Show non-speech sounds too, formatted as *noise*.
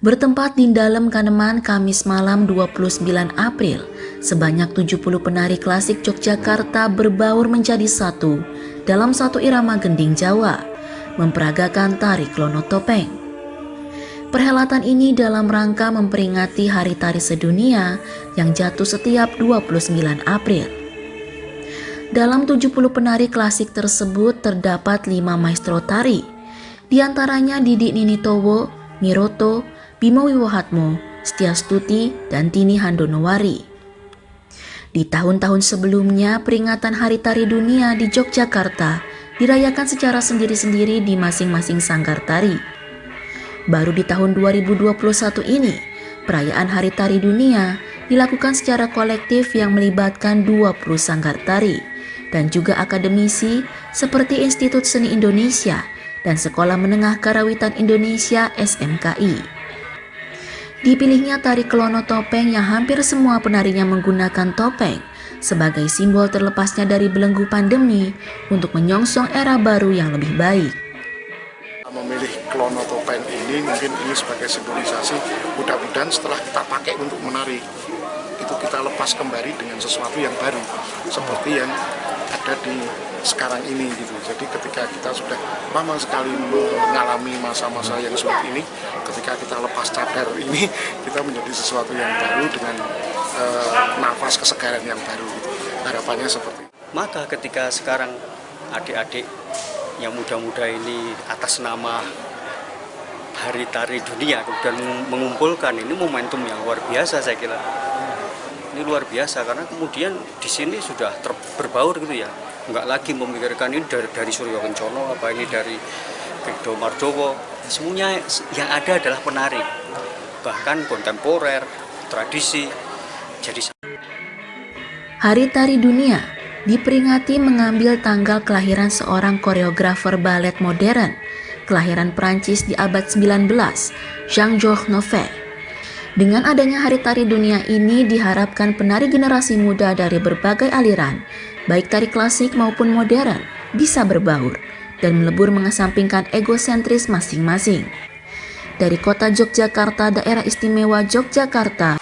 Bertempat di dalam Kaneman Kamis malam 29 April, sebanyak 70 penari klasik Yogyakarta berbaur menjadi satu dalam satu irama gending Jawa, memperagakan tari klono topeng. Perhelatan ini dalam rangka memperingati Hari Tari Sedunia yang jatuh setiap 29 April. Dalam 70 penari klasik tersebut terdapat 5 maestro tari, di antaranya Didi Ninitowo, Miroto, Bimo Wiwohatmo, Stuti, dan Tini Handonowari. Di tahun-tahun sebelumnya, peringatan Hari Tari Dunia di Yogyakarta dirayakan secara sendiri-sendiri di masing-masing sanggar tari. Baru di tahun 2021 ini, perayaan Hari Tari Dunia dilakukan secara kolektif yang melibatkan 20 sanggar tari dan juga akademisi seperti Institut Seni Indonesia dan Sekolah Menengah Karawitan Indonesia SMKI. Dipilihnya tari kelono topeng yang hampir semua penarinya menggunakan topeng sebagai simbol terlepasnya dari belenggu pandemi untuk menyongsong era baru yang lebih baik. Memilih kelono topeng ini mungkin ini sebagai simbolisasi mudah-mudahan setelah kita pakai untuk menari itu kita lepas kembali dengan sesuatu yang baru seperti yang ada di sekarang ini gitu. Jadi ketika kita sudah lama sekali mengalami masa-masa yang sulit ini, ketika kita lepas cadar ini, *laughs* kita menjadi sesuatu yang baru dengan uh, nafas kesegaran yang baru. Gitu. Harapannya seperti itu. Maka ketika sekarang adik-adik yang muda-muda ini atas nama Hari Tari Dunia kemudian mengumpulkan ini momentum yang luar biasa saya kira. Ini luar biasa karena kemudian di sini sudah berbaur gitu ya. Nggak lagi memikirkan ini dari, dari Suryo Kencono apa ini dari Brigdo Mardowo. Semuanya yang ada adalah penari bahkan kontemporer tradisi jadi Hari Tari Dunia diperingati mengambil tanggal kelahiran seorang koreografer balet modern. Kelahiran Prancis di abad 19 Jean-Georges Nové dengan adanya Hari Tari Dunia ini diharapkan penari generasi muda dari berbagai aliran baik tari klasik maupun modern, bisa berbaur dan melebur mengesampingkan egosentris masing-masing. Dari kota Yogyakarta, daerah istimewa Yogyakarta,